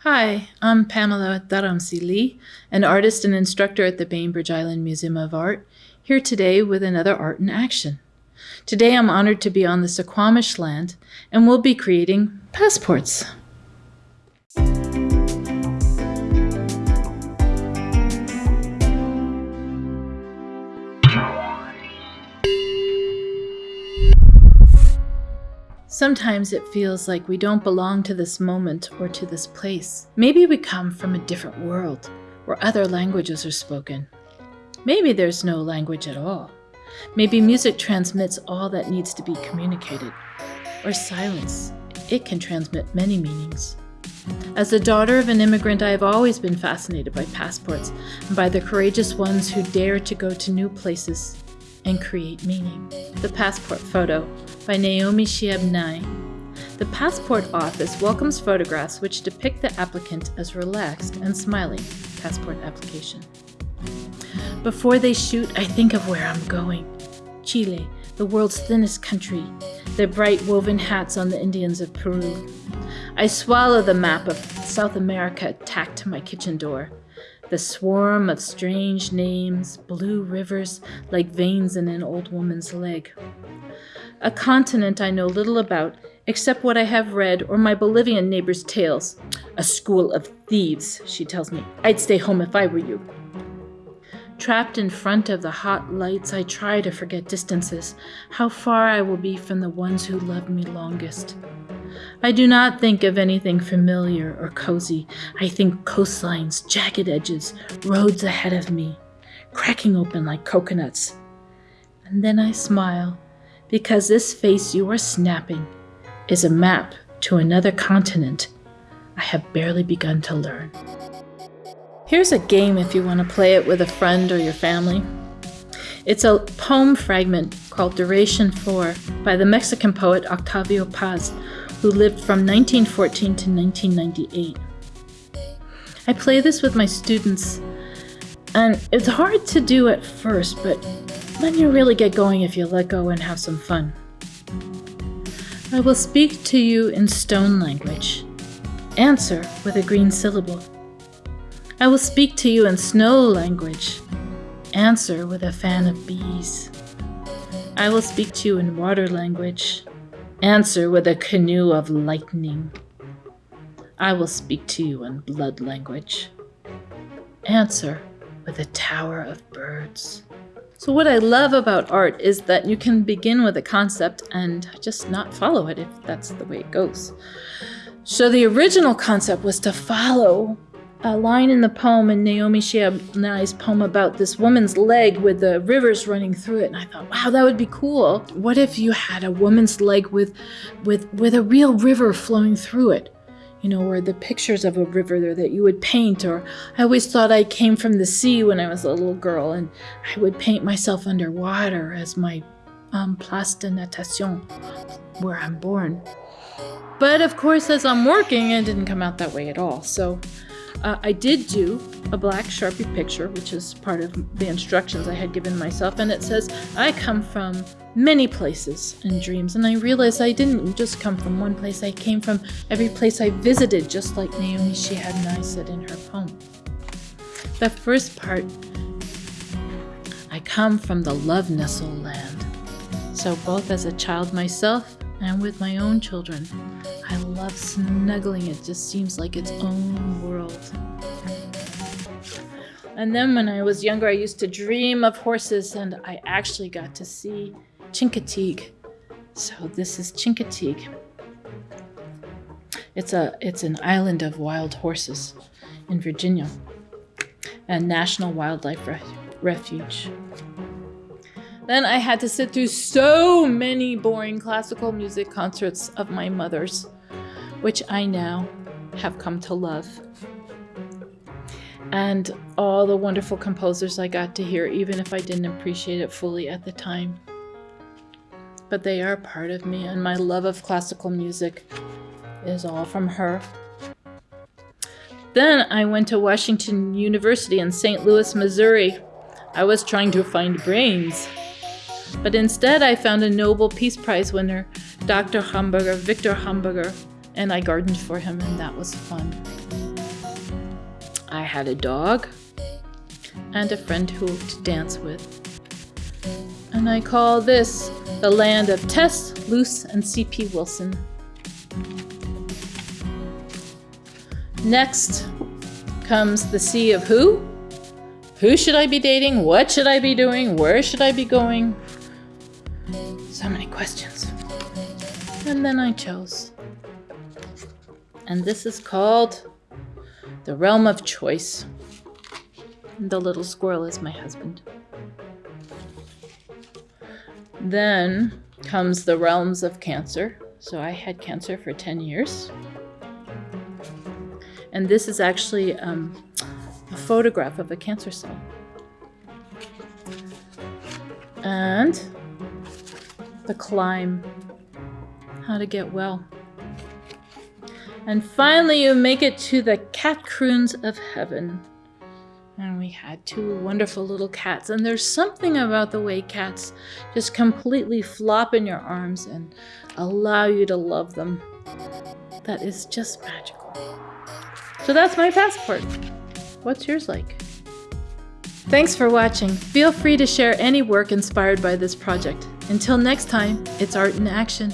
Hi, I'm Pamela Dharamsi Lee, an artist and instructor at the Bainbridge Island Museum of Art, here today with another Art in Action. Today I'm honored to be on the Suquamish land and we'll be creating passports. Sometimes it feels like we don't belong to this moment or to this place. Maybe we come from a different world where other languages are spoken. Maybe there's no language at all. Maybe music transmits all that needs to be communicated. Or silence. It can transmit many meanings. As the daughter of an immigrant, I have always been fascinated by passports and by the courageous ones who dare to go to new places and create meaning. The Passport Photo by Naomi Shihab Nye. The Passport Office welcomes photographs which depict the applicant as relaxed and smiling. Passport application. Before they shoot, I think of where I'm going. Chile, the world's thinnest country, their bright woven hats on the Indians of Peru. I swallow the map of South America tacked to my kitchen door. The swarm of strange names, blue rivers like veins in an old woman's leg. A continent I know little about, except what I have read or my Bolivian neighbor's tales. A school of thieves, she tells me. I'd stay home if I were you. Trapped in front of the hot lights, I try to forget distances, how far I will be from the ones who loved me longest. I do not think of anything familiar or cozy. I think coastlines, jagged edges, roads ahead of me, cracking open like coconuts. And then I smile, because this face you are snapping is a map to another continent I have barely begun to learn. Here's a game if you want to play it with a friend or your family. It's a poem fragment called Duration 4 by the Mexican poet Octavio Paz, who lived from 1914 to 1998. I play this with my students, and it's hard to do at first, but then you really get going if you let go and have some fun. I will speak to you in stone language. Answer with a green syllable. I will speak to you in snow language. Answer with a fan of bees. I will speak to you in water language. Answer with a canoe of lightning. I will speak to you in blood language. Answer with a tower of birds. So what I love about art is that you can begin with a concept and just not follow it if that's the way it goes. So the original concept was to follow a line in the poem in Naomi Shihab Nye's poem about this woman's leg with the rivers running through it. And I thought, wow, that would be cool. What if you had a woman's leg with, with, with a real river flowing through it? You know, or the pictures of a river there that you would paint. Or I always thought I came from the sea when I was a little girl and I would paint myself underwater as my um, place de natation, where I'm born. But of course, as I'm working, it didn't come out that way at all. So uh, I did do a black Sharpie picture, which is part of the instructions I had given myself, and it says, I come from many places and dreams. And I realized I didn't just come from one place, I came from every place I visited, just like Naomi Shihab Nye said in her poem. The first part, I come from the love nestle land. So both as a child myself and with my own children, I love snuggling. It just seems like its own world. And then when I was younger, I used to dream of horses and I actually got to see Chincoteague. So this is Chincoteague. It's a it's an island of wild horses in Virginia, a national wildlife refuge. Then I had to sit through so many boring classical music concerts of my mother's which I now have come to love. And all the wonderful composers I got to hear, even if I didn't appreciate it fully at the time. But they are part of me, and my love of classical music is all from her. Then I went to Washington University in St. Louis, Missouri. I was trying to find brains. But instead, I found a Nobel Peace Prize winner, Dr. Hamburger, Victor Hamburger, and I gardened for him, and that was fun. I had a dog and a friend who to dance with. And I call this the land of Tess, Luce, and C.P. Wilson. Next comes the sea of who? Who should I be dating? What should I be doing? Where should I be going? So many questions. And then I chose. And this is called The Realm of Choice. The little squirrel is my husband. Then comes the realms of cancer. So I had cancer for 10 years. And this is actually um, a photograph of a cancer cell. And the climb, how to get well. And finally, you make it to the cat croons of heaven. And we had two wonderful little cats. And there's something about the way cats just completely flop in your arms and allow you to love them that is just magical. So that's my passport. What's yours like? Thanks for watching. Feel free to share any work inspired by this project. Until next time, it's art in action.